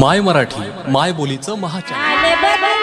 माय मराठी माय बोलीचं महाचॅनल.